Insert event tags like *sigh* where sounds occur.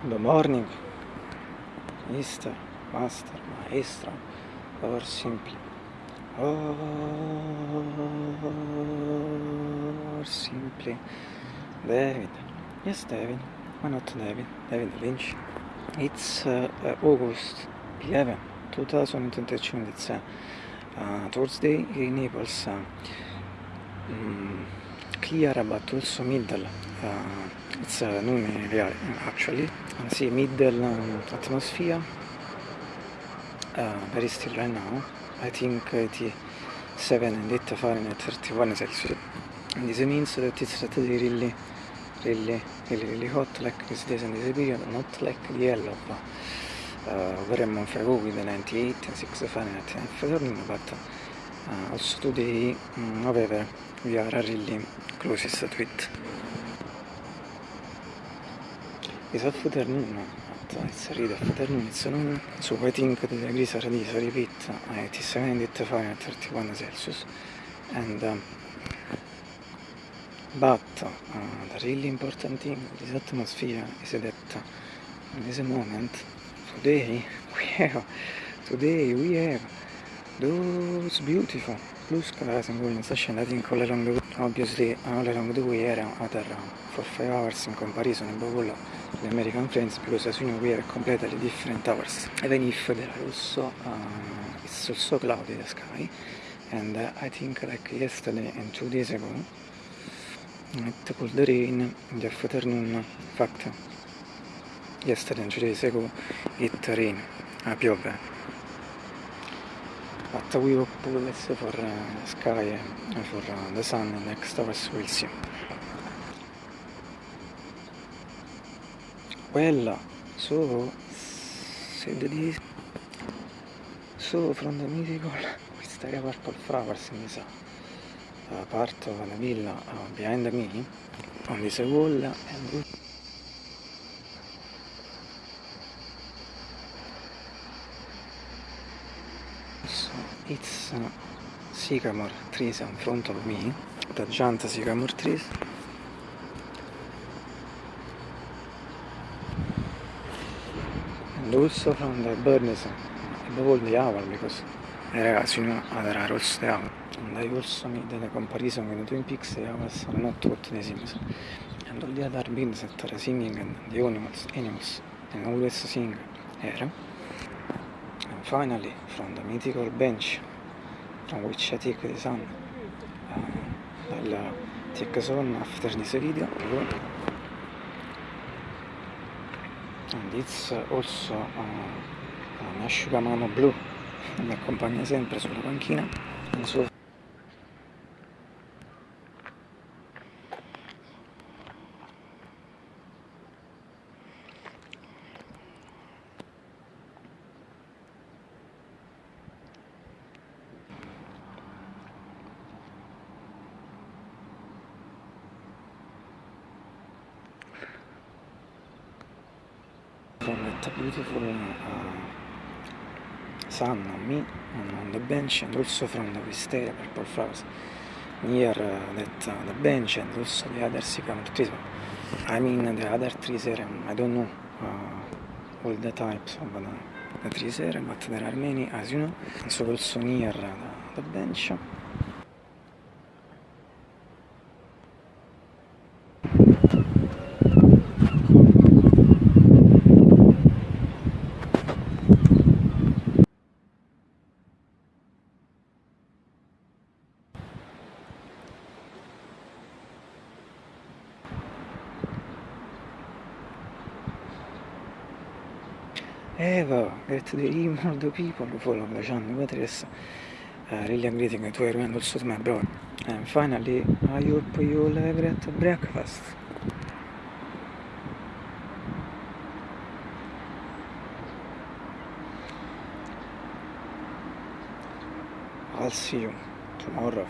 Good morning, Mister, Master, Maestro, or simply, or simply, David. Yes, David. Why not David? David Lynch. It's uh, uh, August 11, 2022. It's uh, uh, Thursday in Naples. Uh, clear but also middle. Uh, it's uh, noon actually. Uh, see, middle um, atmosphere. Uh, very still right now. I think 87 and 8 Fahrenheit 31 Celsius. And this means that it's really, really, really, really hot like these days in this period, not like the yellow. But, uh, very go with the 98 and 6 Fahrenheit afternoon, but uh, also today, um, however, we are really closest to it. It's afternoon, but it's really afternoon, it's noon, so I think the degrees are this, I repeat, it is 78 Fahrenheit 31 Celsius, and um, but uh, the really important thing in this atmosphere is that in this moment, today, we have, today we have those beautiful. Blue skies and golden think all along the obviously all along the way era other for 5 hours in comparison above all the American friends because as you know we are completely different hours even if there are also uh, it's also cloudy the sky. And uh, I think like yesterday and two days ago. It could rain in the afternoon in fact. Yesterday and two days ago it rained uh, piove but we hope less for uh, sky and for uh, the sun next hours we'll see. Well so said this so from the mythical Wisteria purple flowers in this uh, part of the villa uh, behind me on this wall and so it's uh, sycamore trees in front of me the giant sycamore trees and also from the birds above all the owl because eh, ragazzi you know there are also the owl and I also made the comparison with the Twin Peaks the owls are not what the Sims and all the other birds that are singing and the animals, animals and always sing here finally from the mythical bench from which I take the sun uh, I'll take sun after this video. And it's also uh, un asciugamano blu. *laughs* Mi accompagna sempre sulla panchina that beautiful uh, sun on me on the bench and also from the wisteria purple flowers near uh, that uh, the bench and also the other sycamore trees I mean the other trees here I don't know uh, all the types of the, the trees here but there are many as you know. So also near the, the bench Eva, get the email the people who follow the channel what is uh, really I'm greeting to everyone also to my brother and finally I hope you all have a great breakfast. I'll see you tomorrow.